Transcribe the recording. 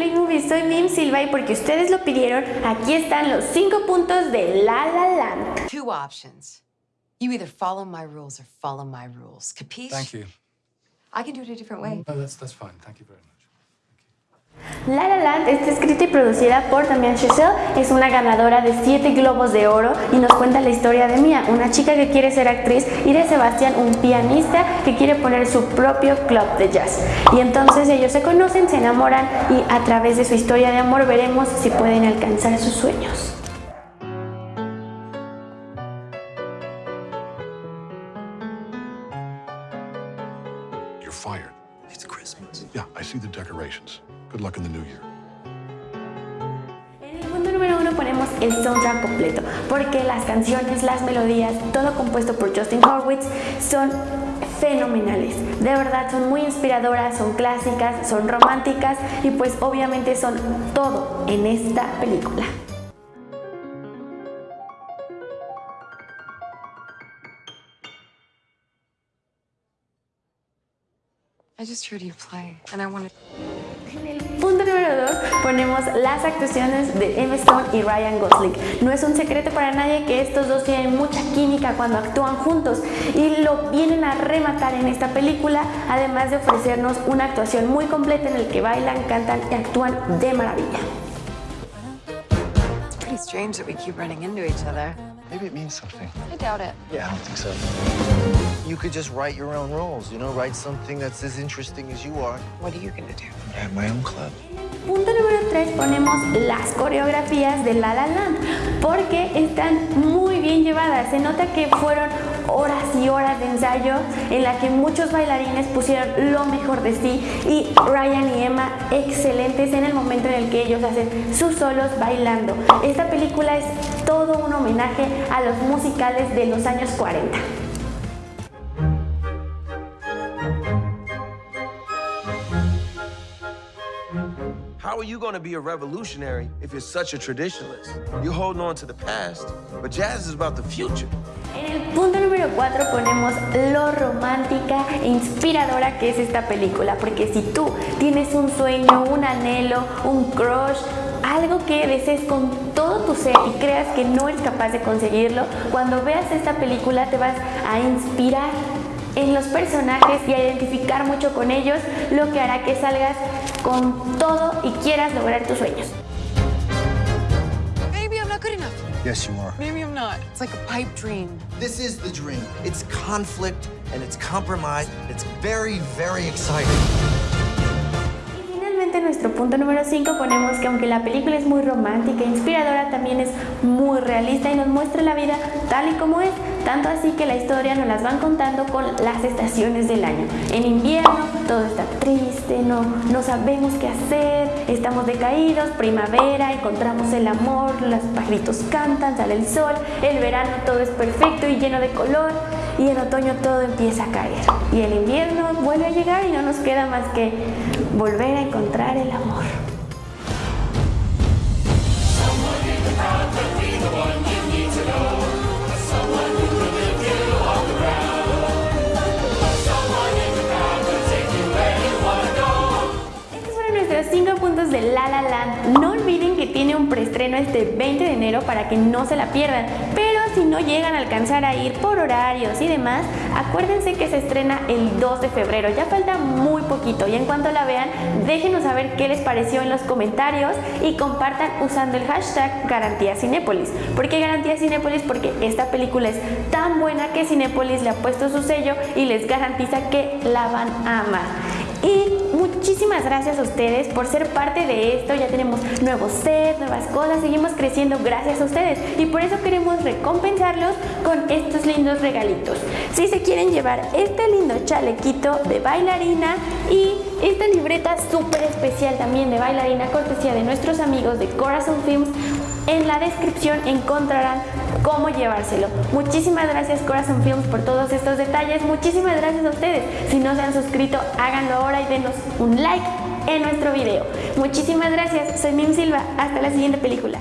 Play Movie, soy Mim Silva y porque ustedes lo pidieron, aquí están los 5 puntos de La La Land. Two options. You either follow my rules or follow my rules. Capiche? Thank you. I can do it a different way. No, that's, that's fine. Thank you very much. La La Land está escrita y producida por Damien Chazelle, es una ganadora de 7 globos de oro y nos cuenta la historia de Mia, una chica que quiere ser actriz y de Sebastián, un pianista que quiere poner su propio club de jazz. Y entonces ellos se conocen, se enamoran y a través de su historia de amor veremos si pueden alcanzar sus sueños. You're fired. It's Christmas. Yeah, I see the decorations. Good luck in the new year. En el punto número uno ponemos el soundtrack completo, porque las canciones, las melodías, todo compuesto por Justin Horwitz son fenomenales. De verdad son muy inspiradoras, son clásicas, son románticas y pues obviamente son todo en esta película. I just heard you play, and I wanted... En el punto número 2 ponemos las actuaciones de Emma Stone y Ryan Gosling. No es un secreto para nadie que estos dos tienen mucha química cuando actúan juntos y lo vienen a rematar en esta película, además de ofrecernos una actuación muy completa en el que bailan, cantan y actúan de maravilla. It's pretty strange that we keep running into each. Maybe it means something. I doubt it. Yeah, I don't think so. You could just write your own rules, you know, write something that's as interesting as you are. What are you gonna do? I have my own club. Punto número 3 ponemos las coreografías de La La Land porque están muy bien llevadas. Se nota que fueron horas de ensayo en la que muchos bailarines pusieron lo mejor de sí y Ryan y Emma excelentes en el momento en el que ellos hacen sus solos bailando. Esta película es todo un homenaje a los musicales de los años 40. How are you going be a revolutionary if you're such a traditionalist? You're holding on to the past, but jazz is about the future. En el punto número 4 ponemos lo romántica e inspiradora que es esta película, porque si tú tienes un sueño, un anhelo, un crush, algo que desees con todo tu ser y creas que no eres capaz de conseguirlo, cuando veas esta película te vas a inspirar en los personajes y a identificar mucho con ellos, lo que hará que salgas con todo y quieras lograr tus sueños. Yes, you are. Maybe I'm not. It's like a pipe dream. This is the dream. It's conflict and it's compromise. It's very, very exciting. Nuestro punto número 5 ponemos que aunque la película es muy romántica e inspiradora, también es muy realista y nos muestra la vida tal y como es, tanto así que la historia nos las van contando con las estaciones del año. En invierno todo está triste, no, no sabemos qué hacer, estamos decaídos, primavera, encontramos el amor, los pajaritos cantan, sale el sol, el verano todo es perfecto y lleno de color y en otoño todo empieza a caer. Y el invierno vuelve a llegar y no nos queda más que volver a encontrar el amor. Estos fueron nuestros 5 puntos de La La Land. No olviden que tiene un preestreno este 20 de enero para que no se la pierdan. Si no llegan a alcanzar a ir por horarios y demás, acuérdense que se estrena el 2 de febrero. Ya falta muy poquito y en cuanto la vean, déjenos saber qué les pareció en los comentarios y compartan usando el hashtag Garantía Cinépolis. ¿Por qué Garantía Cinépolis? Porque esta película es tan buena que Cinépolis le ha puesto su sello y les garantiza que la van a amar. Y muchísimas gracias a ustedes por ser parte de esto. Ya tenemos nuevos sets, nuevas cosas, seguimos creciendo gracias a ustedes. Y por eso queremos recompensarlos con estos lindos regalitos. Si se quieren llevar este lindo chalequito de bailarina y esta libreta súper especial también de bailarina, cortesía de nuestros amigos de Corazon Films, en la descripción encontrarán cómo llevárselo. Muchísimas gracias Corazon Films por todos estos detalles. Muchísimas gracias a ustedes. Si no se han suscrito, háganlo ahora y denos un like en nuestro video. Muchísimas gracias. Soy Mim Silva. Hasta la siguiente película.